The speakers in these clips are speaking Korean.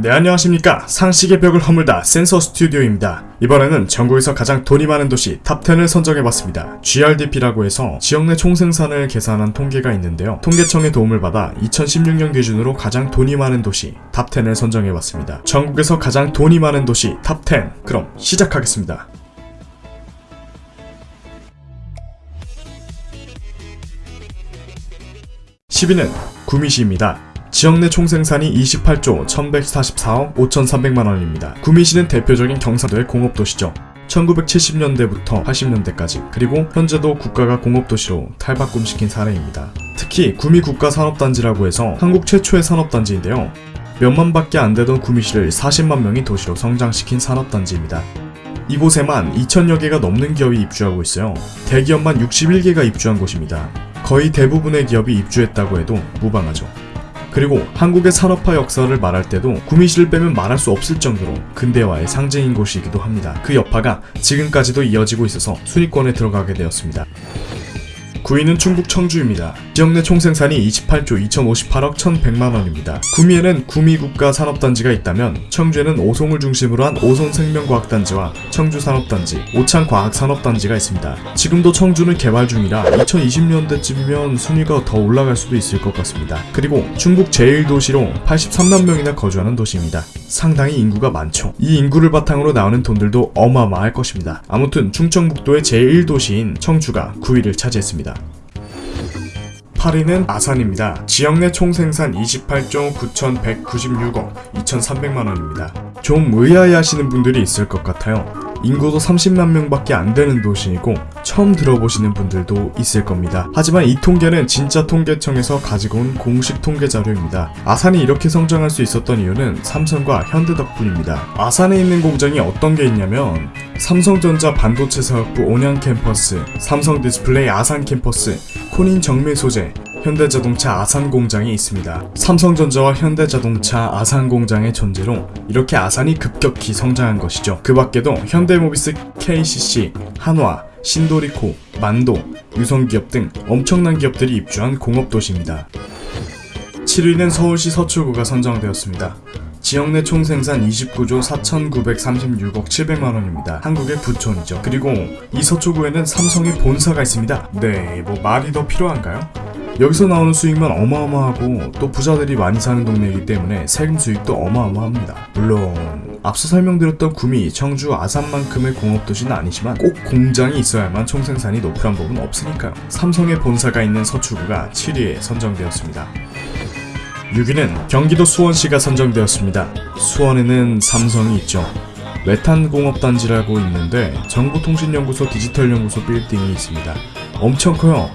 네 안녕하십니까. 상식의 벽을 허물다 센서 스튜디오입니다. 이번에는 전국에서 가장 돈이 많은 도시 TOP10을 선정해봤습니다. GRDP라고 해서 지역 내 총생산을 계산한 통계가 있는데요. 통계청의 도움을 받아 2016년 기준으로 가장 돈이 많은 도시 TOP10을 선정해봤습니다. 전국에서 가장 돈이 많은 도시 TOP10 그럼 시작하겠습니다. 10위는 구미시입니다. 지역 내 총생산이 28조 1144억 5300만원입니다. 구미시는 대표적인 경상도의 공업도시죠. 1970년대부터 80년대까지 그리고 현재도 국가가 공업도시로 탈바꿈시킨 사례입니다. 특히 구미 국가산업단지라고 해서 한국 최초의 산업단지인데요. 몇만 밖에 안 되던 구미시를 40만 명이 도시로 성장시킨 산업단지입니다. 이곳에만 2천여 개가 넘는 기업이 입주하고 있어요. 대기업만 61개가 입주한 곳입니다. 거의 대부분의 기업이 입주했다고 해도 무방하죠. 그리고 한국의 산업화 역사를 말할 때도 구미시를 빼면 말할 수 없을 정도로 근대화의 상징인 곳이기도 합니다. 그 여파가 지금까지도 이어지고 있어서 순위권에 들어가게 되었습니다. 9위는 충북 청주입니다. 지역 내 총생산이 28조 2058억 1100만원입니다. 구미에는 구미국가 산업단지가 있다면 청주에는 오송을 중심으로 한 오송생명과학단지와 청주산업단지, 오창과학산업단지가 있습니다. 지금도 청주는 개발 중이라 2020년대쯤이면 순위가 더 올라갈 수도 있을 것 같습니다. 그리고 중국 제1도시로 83만 명이나 거주하는 도시입니다. 상당히 인구가 많죠. 이 인구를 바탕으로 나오는 돈들도 어마어마할 것입니다. 아무튼 충청북도의 제1도시인 청주가 9위를 차지했습니다. 8위는 아산입니다. 지역 내 총생산 28조 9,196억 2,300만원입니다. 좀 의아해 하시는 분들이 있을 것 같아요. 인구도 30만 명밖에 안 되는 도시이고 처음 들어보시는 분들도 있을 겁니다. 하지만 이 통계는 진짜 통계청에서 가지고 온 공식 통계 자료입니다. 아산이 이렇게 성장할 수 있었던 이유는 삼성과 현대 덕분입니다. 아산에 있는 공장이 어떤 게 있냐면 삼성전자 반도체 사업부 온양 캠퍼스, 삼성 디스플레이 아산 캠퍼스, 코닝 정밀 소재, 현대자동차 아산 공장이 있습니다. 삼성전자와 현대자동차 아산 공장의 존재로 이렇게 아산이 급격히 성장한 것이죠. 그 밖에도 현대모비스 KCC, 한화, 신도리코, 만도, 유성기업 등 엄청난 기업들이 입주한 공업도시입니다. 7위는 서울시 서초구가 선정되었습니다. 지역 내 총생산 29조 4,936억 700만원입니다. 한국의 부촌이죠. 그리고 이 서초구에는 삼성의 본사가 있습니다. 네, 뭐 말이 더 필요한가요? 여기서 나오는 수익만 어마어마하고 또 부자들이 많이 사는 동네이기 때문에 세금 수익도 어마어마합니다. 물론 앞서 설명드렸던 구미, 청주, 아산만큼의 공업도시는 아니지만 꼭 공장이 있어야만 총생산이 높으란 법은 없으니까요. 삼성의 본사가 있는 서초구가 7위에 선정되었습니다. 6위는 경기도 수원시가 선정되었습니다. 수원에는 삼성이 있죠. 메탄공업단지라고 있는데 정보통신연구소 디지털연구소 빌딩이 있습니다. 엄청 커요.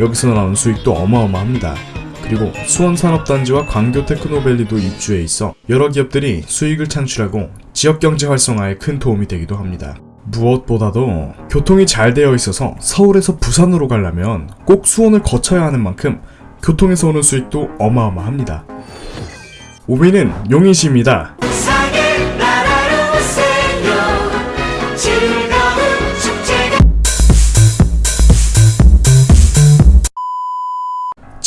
여기서 나오는 수익도 어마어마합니다. 그리고 수원산업단지와 광교테크노밸리도 입주해 있어 여러 기업들이 수익을 창출하고 지역경제 활성화에 큰 도움이 되기도 합니다. 무엇보다도 교통이 잘 되어 있어서 서울에서 부산으로 가려면 꼭 수원을 거쳐야 하는 만큼 교통에서 오는 수익도 어마어마합니다. 5위는 용인시입니다.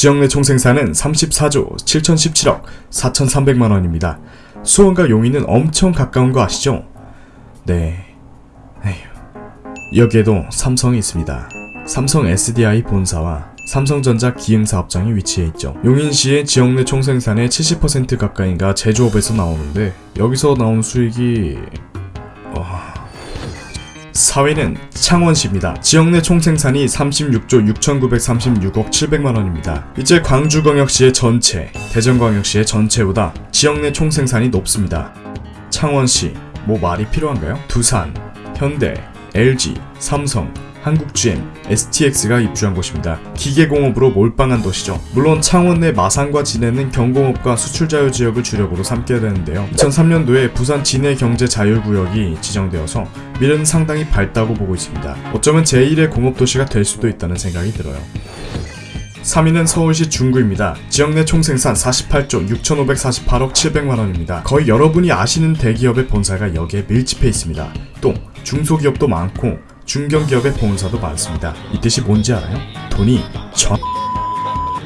지역 내 총생산은 34조 7017억 4300만원입니다. 수원과 용인은 엄청 가까운 거 아시죠? 네. 에휴. 여기에도 삼성이 있습니다. 삼성 SDI 본사와 삼성전자 기흥사업장이 위치해 있죠. 용인시의 지역 내 총생산의 70% 가까이가 제조업에서 나오는데 여기서 나온 수익이... 어... 4위는 창원시입니다. 지역 내 총생산이 36조 6,936억 700만원입니다. 이제 광주광역시의 전체, 대전광역시의 전체보다 지역 내 총생산이 높습니다. 창원시, 뭐 말이 필요한가요? 두산, 현대, LG, 삼성, 한국GM, STX가 입주한 곳입니다. 기계공업으로 몰빵한 도시죠. 물론 창원 내 마산과 진해는 경공업과 수출 자유 지역을 주력으로 삼게 되는데요. 2003년도에 부산 진해 경제 자율구역이 지정되어서 미래는 상당히 밝다고 보고 있습니다. 어쩌면 제1의 공업도시가 될 수도 있다는 생각이 들어요. 3위는 서울시 중구입니다. 지역 내 총생산 48조 6,548억 700만원입니다. 거의 여러분이 아시는 대기업의 본사가 여기에 밀집해 있습니다. 또 중소기업도 많고 중견기업의 본사도 많습니다. 이 뜻이 뭔지 알아요? 돈이 전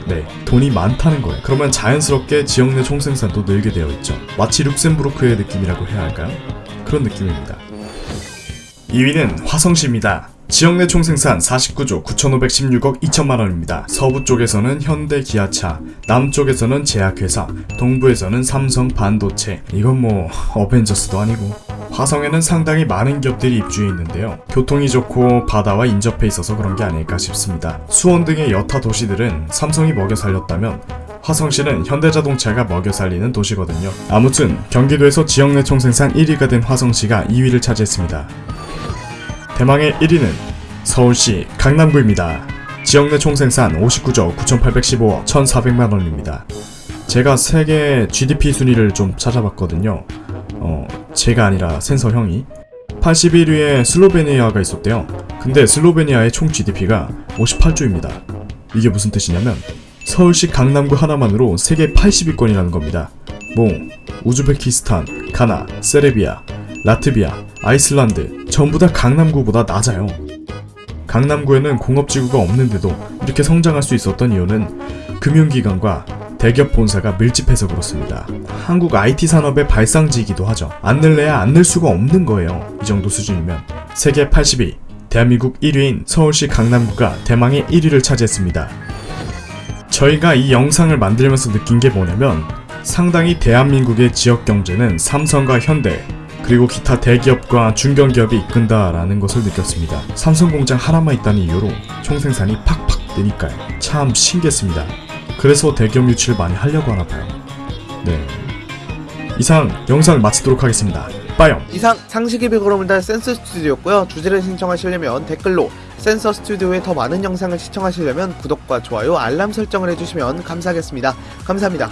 네, 돈이 많다는 거예요. 그러면 자연스럽게 지역 내 총생산도 늘게 되어 있죠. 마치 룩셈부르크의 느낌이라고 해야 할까요? 그런 느낌입니다. 2위는 화성시입니다. 지역 내 총생산 49조 9,516억 2천만 원입니다. 서부 쪽에서는 현대 기아차, 남쪽에서는 제약회사, 동부에서는 삼성 반도체. 이건 뭐 어벤져스도 아니고. 화성에는 상당히 많은 기업들이 입주해 있는데요. 교통이 좋고 바다와 인접해 있어서 그런 게 아닐까 싶습니다. 수원 등의 여타 도시들은 삼성이 먹여 살렸다면 화성시는 현대자동차가 먹여 살리는 도시거든요. 아무튼 경기도에서 지역 내 총생산 1위가 된 화성시가 2위를 차지했습니다. 대망의 1위는 서울시 강남구입니다. 지역 내 총생산 59조 9,815억 1,400만 원입니다. 제가 세계 GDP 순위를 좀 찾아봤거든요. 어, 제가 아니라 센서 형이 81위에 슬로베니아가 있었대요. 근데 슬로베니아의 총 GDP가 58조입니다. 이게 무슨 뜻이냐면 서울시 강남구 하나만으로 세계 80위권이라는 겁니다. 뭐 우즈베키스탄, 가나, 세르비아, 라트비아, 아이슬란드 전부 다 강남구보다 낮아요. 강남구에는 공업지구가 없는데도 이렇게 성장할 수 있었던 이유는 금융기관과 대기업 본사가 밀집해서 그렇습니다. 한국 IT 산업의 발상지이기도 하죠. 안 늘래야 안 늘 수가 없는 거예요. 이 정도 수준이면. 세계 80위, 대한민국 1위인 서울시 강남구가 대망의 1위를 차지했습니다. 저희가 이 영상을 만들면서 느낀 게 뭐냐면 상당히 대한민국의 지역 경제는 삼성과 현대 그리고 기타 대기업과 중견기업이 이끈다라는 것을 느꼈습니다. 삼성 공장 하나만 있다는 이유로 총생산이 팍팍 느니까요. 참 신기했습니다. 그래서 대기업 유치를 많이 하려고 하나 봐요. 네. 이상 영상 마치도록 하겠습니다. 빠염! 이상 상식이 비그럼을 달 센서 스튜디오였고요. 주제를 신청하시려면 댓글로 센서 스튜디오의 더 많은 영상을 시청하시려면 구독과 좋아요, 알람 설정을 해주시면 감사하겠습니다. 감사합니다.